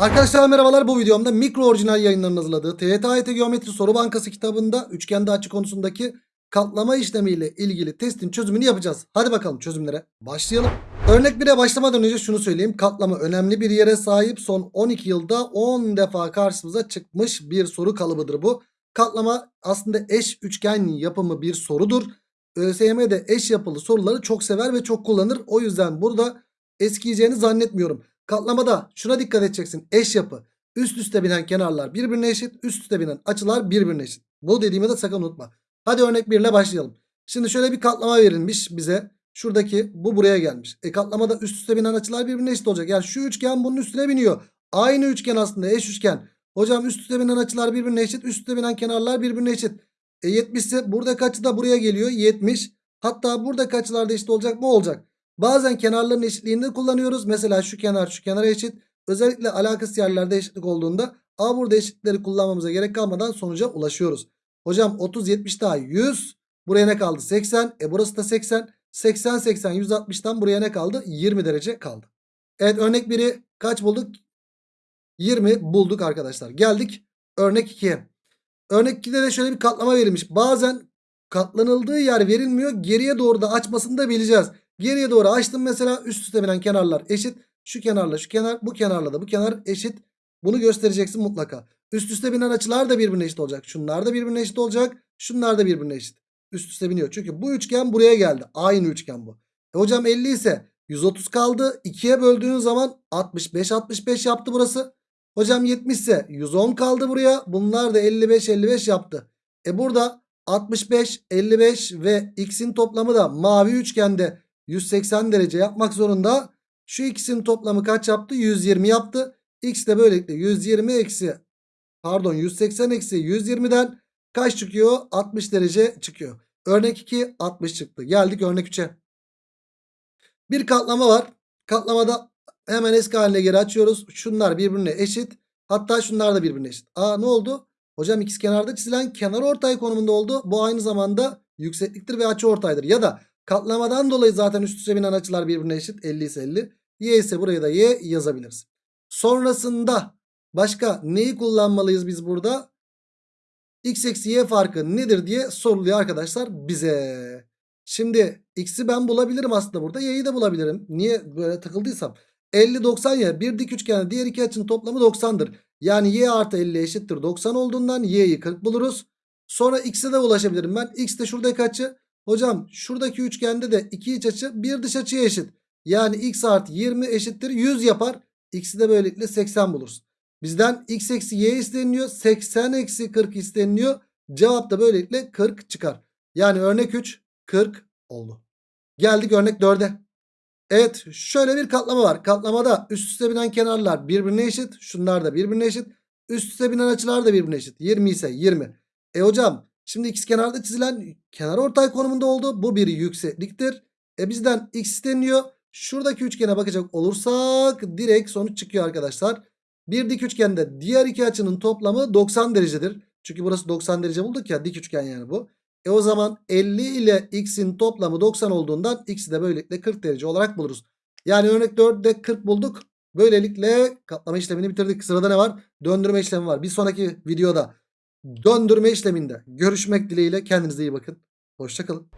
Arkadaşlar merhabalar bu videomda mikro orijinal yayınlarının hazırladığı TYT Geometri Soru Bankası kitabında üçgende açı konusundaki katlama işlemiyle ilgili testin çözümünü yapacağız. Hadi bakalım çözümlere başlayalım. Örnek 1'e başlamadan önce şunu söyleyeyim. Katlama önemli bir yere sahip son 12 yılda 10 defa karşımıza çıkmış bir soru kalıbıdır bu. Katlama aslında eş üçgen yapımı bir sorudur. ÖSYM de eş yapılı soruları çok sever ve çok kullanır. O yüzden burada eskiyeceğini zannetmiyorum. Katlamada şuna dikkat edeceksin. Eş yapı. Üst üste binen kenarlar birbirine eşit. Üst üste binen açılar birbirine eşit. Bu dediğimi de sakın unutma. Hadi örnek 1 ile başlayalım. Şimdi şöyle bir katlama verilmiş bize. Şuradaki bu buraya gelmiş. E katlamada üst üste binen açılar birbirine eşit olacak. Yani şu üçgen bunun üstüne biniyor. Aynı üçgen aslında eş üçgen. Hocam üst üste binen açılar birbirine eşit. Üst üste binen kenarlar birbirine eşit. E 70 ise buradaki açı da buraya geliyor. 70. Hatta buradaki açılar da eşit olacak mı? Olacak. Bazen kenarların eşitliğini kullanıyoruz. Mesela şu kenar şu kenara eşit. Özellikle alakasız yerlerde eşitlik olduğunda A burada eşitlikleri kullanmamıza gerek kalmadan sonuca ulaşıyoruz. Hocam 30 70 daha 100. Buraya ne kaldı? 80. E burası da 80. 80 80 160'tan buraya ne kaldı? 20 derece kaldı. Evet örnek 1'i kaç bulduk? 20 bulduk arkadaşlar. Geldik örnek 2'ye. Örnek 2'de de şöyle bir katlama verilmiş. Bazen katlanıldığı yer verilmiyor. Geriye doğru da açmasını da bileceğiz. Geriye doğru açtım mesela üst üste binen kenarlar eşit. Şu kenarla şu kenar bu kenarla da bu kenar eşit. Bunu göstereceksin mutlaka. Üst üste binen açılar da birbirine eşit olacak. Şunlar da birbirine eşit olacak. Şunlar da birbirine eşit. Üst üste biniyor. Çünkü bu üçgen buraya geldi. Aynı üçgen bu. E hocam 50 ise 130 kaldı. 2'ye böldüğün zaman 65 65 yaptı burası. Hocam 70 ise 110 kaldı buraya. Bunlar da 55 55 yaptı. E burada 65 55 ve x'in toplamı da mavi üçgende 180 derece yapmak zorunda. Şu ikisinin toplamı kaç yaptı? 120 yaptı. X de böylelikle 120 eksi pardon 180 eksi 120'den kaç çıkıyor? 60 derece çıkıyor. Örnek 2 60 çıktı. Geldik örnek 3'e. Bir katlama var. Katlamada hemen eski haline geri açıyoruz. Şunlar birbirine eşit. Hatta şunlar da birbirine eşit. Aa ne oldu? Hocam ikiz kenarda çizilen kenar ortay konumunda oldu. Bu aynı zamanda yüksekliktir ve açı ortaydır. Ya da Katlamadan dolayı zaten üst üste binen açılar birbirine eşit. 50 ise 50. Y ise buraya da Y yazabiliriz. Sonrasında başka neyi kullanmalıyız biz burada? X eksi Y farkı nedir diye soruluyor arkadaşlar bize. Şimdi X'i ben bulabilirim aslında burada. Y'yi de bulabilirim. Niye böyle takıldıysam. 50 90 ya bir dik üçgende diğer iki açının toplamı 90'dır. Yani Y artı 50 eşittir 90 olduğundan Y'yi 40 buluruz. Sonra X'e de ulaşabilirim ben. X de şuradaki açı Hocam şuradaki üçgende de iki iç açı bir dış açıya eşit. Yani x artı 20 eşittir 100 yapar. X'i de böylelikle 80 buluruz. Bizden x eksi y isteniliyor. 80 eksi 40 isteniliyor. Cevap da böylelikle 40 çıkar. Yani örnek 3 40 oldu. Geldik örnek 4'e. Evet şöyle bir katlama var. Katlamada üst üste binen kenarlar birbirine eşit. Şunlar da birbirine eşit. Üst üste binen açılar da birbirine eşit. 20 ise 20. E hocam Şimdi x kenarda çizilen kenar ortay konumunda oldu. Bu bir yüksekliktir. E bizden x isteniyor. Şuradaki üçgene bakacak olursak direkt sonuç çıkıyor arkadaşlar. Bir dik üçgende diğer iki açının toplamı 90 derecedir. Çünkü burası 90 derece bulduk ya dik üçgen yani bu. E o zaman 50 ile x'in toplamı 90 olduğundan x'i de böylelikle 40 derece olarak buluruz. Yani örnek 4'de 40 bulduk. Böylelikle katlama işlemini bitirdik. Sırada ne var? Döndürme işlemi var. Bir sonraki videoda döndürme işleminde görüşmek dileğiyle kendinize iyi bakın. Hoşçakalın.